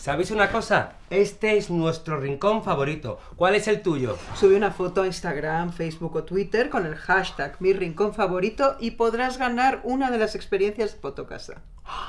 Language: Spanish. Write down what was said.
¿Sabéis una cosa? Este es nuestro rincón favorito. ¿Cuál es el tuyo? Sube una foto a Instagram, Facebook o Twitter con el hashtag mi rincón favorito y podrás ganar una de las experiencias de Fotocasa.